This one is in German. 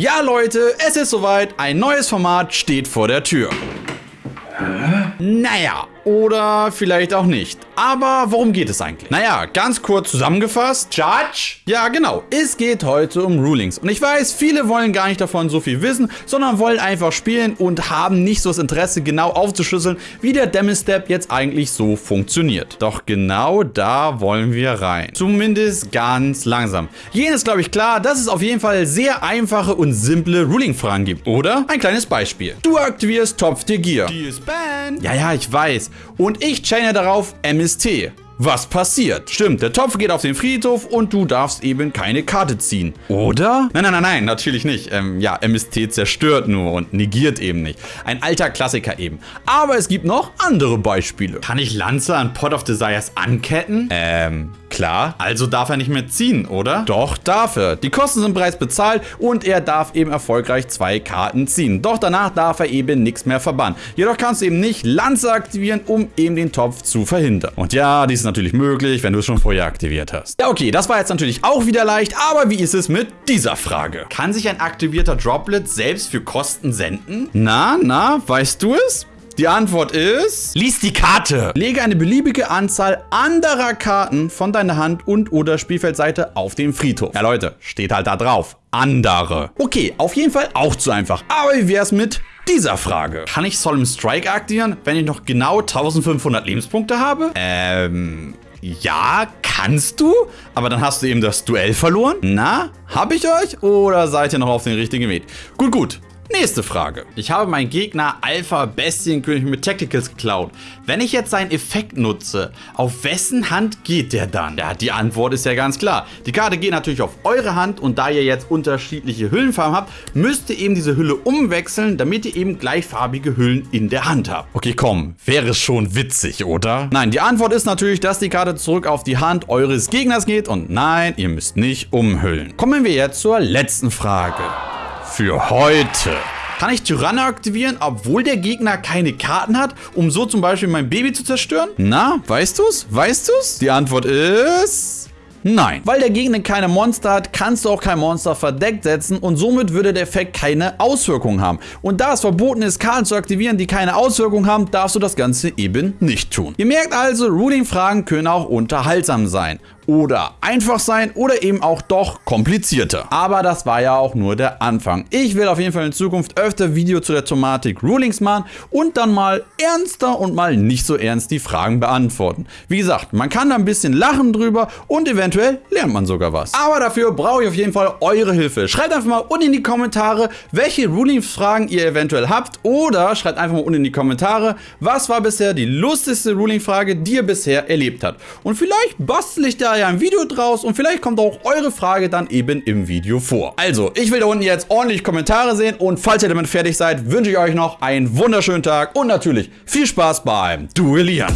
Ja Leute, es ist soweit, ein neues Format steht vor der Tür. Hä? Naja, oder vielleicht auch nicht. Aber worum geht es eigentlich? Naja, ganz kurz zusammengefasst. Judge? Ja, genau. Es geht heute um Rulings. Und ich weiß, viele wollen gar nicht davon so viel wissen, sondern wollen einfach spielen und haben nicht so das Interesse, genau aufzuschlüsseln, wie der Demi-Step jetzt eigentlich so funktioniert. Doch genau da wollen wir rein. Zumindest ganz langsam. Jeden ist, glaube ich, klar, dass es auf jeden Fall sehr einfache und simple Ruling-Fragen gibt, oder? Ein kleines Beispiel. Du aktivierst Topf dir Gear. Die ist ban. Ja, ja, ich weiß. Und ich chaine darauf MST. Was passiert? Stimmt, der Topf geht auf den Friedhof und du darfst eben keine Karte ziehen. Oder? Nein, nein, nein, nein, natürlich nicht. Ähm, ja, MST zerstört nur und negiert eben nicht. Ein alter Klassiker eben. Aber es gibt noch andere Beispiele. Kann ich Lanze an Pot of Desires anketten? Ähm, Klar, also darf er nicht mehr ziehen, oder? Doch, darf er. Die Kosten sind bereits bezahlt und er darf eben erfolgreich zwei Karten ziehen. Doch danach darf er eben nichts mehr verbannen. Jedoch kannst du eben nicht Lanze aktivieren, um eben den Topf zu verhindern. Und ja, dies ist natürlich möglich, wenn du es schon vorher aktiviert hast. Ja, okay, das war jetzt natürlich auch wieder leicht, aber wie ist es mit dieser Frage? Kann sich ein aktivierter Droplet selbst für Kosten senden? Na, na, weißt du es? Die Antwort ist... Lies die Karte. Lege eine beliebige Anzahl anderer Karten von deiner Hand und oder Spielfeldseite auf den Friedhof. Ja Leute, steht halt da drauf. Andere. Okay, auf jeden Fall auch zu einfach. Aber wie wär's mit dieser Frage? Kann ich Solemn Strike aktivieren, wenn ich noch genau 1500 Lebenspunkte habe? Ähm... Ja, kannst du, aber dann hast du eben das Duell verloren. Na, hab ich euch oder seid ihr noch auf den richtigen Weg? Gut, gut. Nächste Frage. Ich habe meinen Gegner Alpha Bestienkönig mit Tacticals geklaut. Wenn ich jetzt seinen Effekt nutze, auf wessen Hand geht der dann? Ja, die Antwort ist ja ganz klar. Die Karte geht natürlich auf eure Hand und da ihr jetzt unterschiedliche Hüllenfarben habt, müsst ihr eben diese Hülle umwechseln, damit ihr eben gleichfarbige Hüllen in der Hand habt. Okay, komm, wäre schon witzig, oder? Nein, die Antwort ist natürlich, dass die Karte zurück auf die Hand eures Gegners geht und nein, ihr müsst nicht umhüllen. Kommen wir jetzt zur letzten Frage für heute. Kann ich Tyranne aktivieren, obwohl der Gegner keine Karten hat, um so zum Beispiel mein Baby zu zerstören? Na, weißt du's? Weißt du's? Die Antwort ist... Nein. Weil der Gegner keine Monster hat, kannst du auch kein Monster verdeckt setzen und somit würde der Effekt keine Auswirkungen haben. Und da es verboten ist, Karten zu aktivieren, die keine Auswirkungen haben, darfst du das Ganze eben nicht tun. Ihr merkt also, Ruling-Fragen können auch unterhaltsam sein oder einfach sein oder eben auch doch komplizierter. Aber das war ja auch nur der Anfang. Ich will auf jeden Fall in Zukunft öfter Video zu der Thematik Rulings machen und dann mal ernster und mal nicht so ernst die Fragen beantworten. Wie gesagt, man kann da ein bisschen lachen drüber und eventuell lernt man sogar was. Aber dafür brauche ich auf jeden Fall eure Hilfe. Schreibt einfach mal unten in die Kommentare, welche Rulings-Fragen ihr eventuell habt oder schreibt einfach mal unten in die Kommentare, was war bisher die lustigste Ruling-Frage, die ihr bisher erlebt habt. Und vielleicht bastel ich da ja ein Video draus und vielleicht kommt auch eure Frage dann eben im Video vor. Also, ich will da unten jetzt ordentlich Kommentare sehen und falls ihr damit fertig seid, wünsche ich euch noch einen wunderschönen Tag und natürlich viel Spaß beim Duellieren.